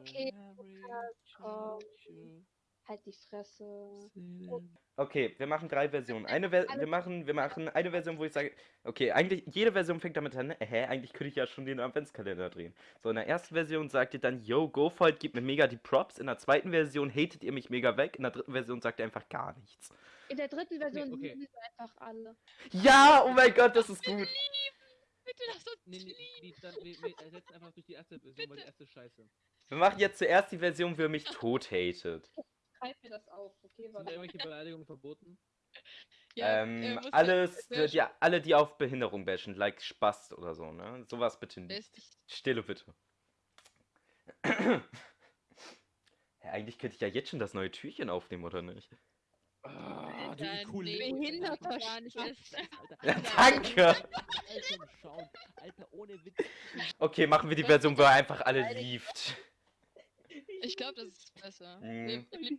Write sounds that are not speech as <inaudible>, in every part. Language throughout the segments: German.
Okay, komm. Halt die Fresse. Okay, wir machen drei Versionen. Eine Ver wir machen, wir machen eine Version, wo ich sage, okay, eigentlich jede Version fängt damit an, hä, eigentlich könnte ich ja schon den Adventskalender drehen. So, in der ersten Version sagt ihr dann, yo, GoFold gibt mir mega die Props. In der zweiten Version hatet ihr mich mega weg. In der dritten Version sagt ihr einfach gar nichts. In der dritten Version okay. lieben wir einfach alle. Ja, oh mein Gott, das ist gut. Nee, nee, nee, dann, wir, wir ersetzen einfach durch die erste Version, weil die erste ist scheiße. Wir machen jetzt zuerst die Version, wo ihr mich tot hatet. Schreib mir das auf, okay? Sind irgendwelche Beleidigungen verboten? Ja, ähm, äh, alles, wer- die, alle, die auf Behinderung bashen, like Spast oder so, ne? Sowas bitte nicht. Stille bitte. <clears throat> ja, eigentlich könnte ich ja jetzt schon das neue Türchen aufnehmen, oder nicht? Ah, Alter, nee, behinderter <laughs> danke! Ohne Witz. Okay, machen wir die Version, wo er einfach alle lieft. Ich glaube, das ist besser. Mhm. Wir-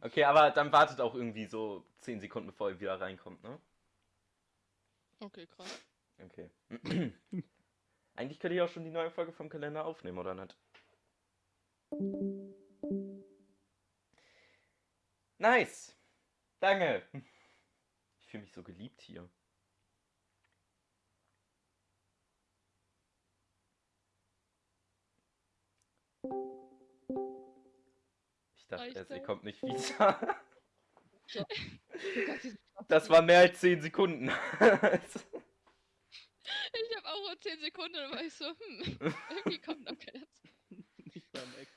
Okay, aber dann wartet auch irgendwie so 10 Sekunden, bevor er wieder reinkommt, ne? Okay, krass. Okay. <clears throat> Eigentlich könnte ich auch schon die neue Folge vom Kalender aufnehmen, oder nicht? Nice! Danke! Ich fühle mich so geliebt hier. Dachte Reicht ihr das? kommt nicht wieder. <laughs> Das war mehr als 10 Sekunden. <laughs> Ich habe auch nur 10 Sekunden, da war ich so, hm, irgendwie kommt noch keiner zu. <laughs> Nicht beim Act.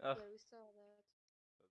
Ach,